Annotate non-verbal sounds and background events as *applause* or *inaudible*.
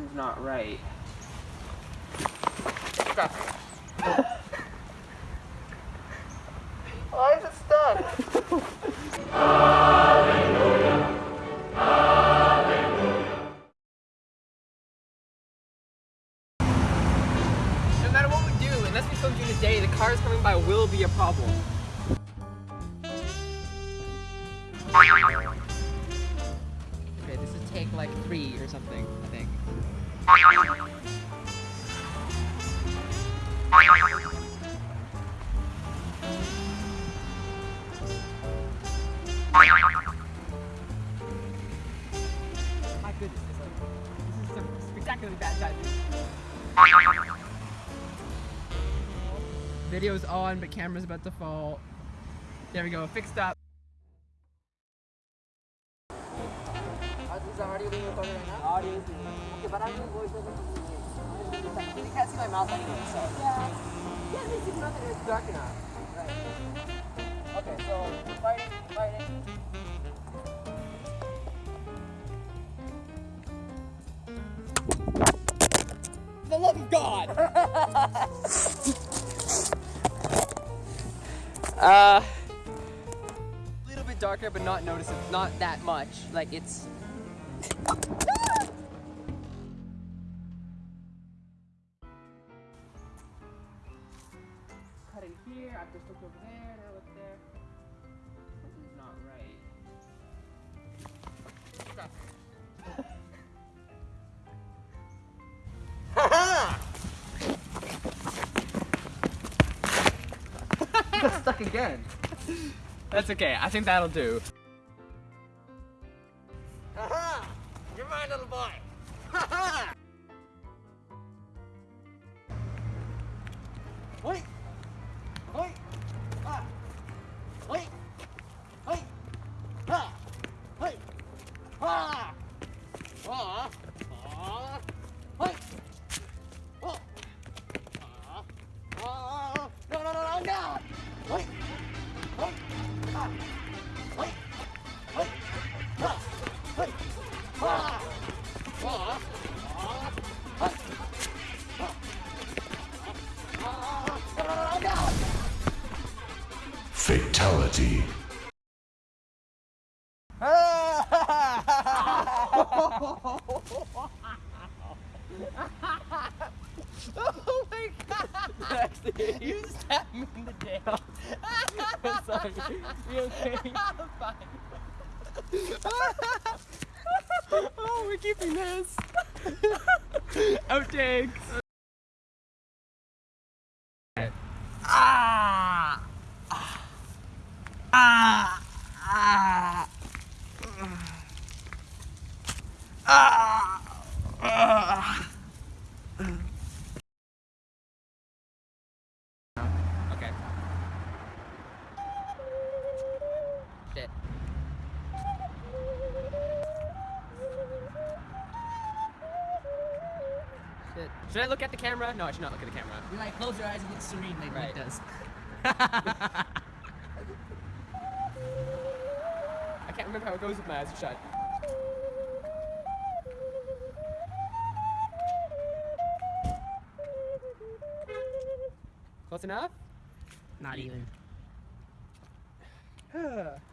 Something's not right. *laughs* Why is it stuck? No matter what we do, unless we film during the day, the cars coming by will be a problem. Like three or something, I think. My goodness, this is, this is some spectacularly bad timing. Video's on, but camera's about to fall. There we go, fixed up. Audio is Okay, but I'm gonna voice over from the You can't see my mouth anyway, so. Yeah. Yeah, it makes it nothing. It's dark enough. Right. Okay, so we're fighting, fighting. For the love of God! *laughs* uh, a little bit darker, but not noticeable. Not that much. Like it's. Here. I've just looked over there. Now look there. Something's not right. Got stuck again. That's okay. I think that'll do. Aha! You're my little boy. Ha Wait. Wait. Ah. Wait. Wait. Ha. Wait. Fatality. Oh my god! you stabbed me in the tail. I'm sorry. You okay? I'm fine. oh, we're keeping this. Outtakes. Ah! Ah! Ah! Ah! Ah! Okay. Shit. Shit. Should I look at the camera? No, I should not look at the camera. You like close your eyes and look serene like Right. Does. *laughs* *laughs* I can't remember how it goes with my eyes shut. Close enough? Not even. *sighs*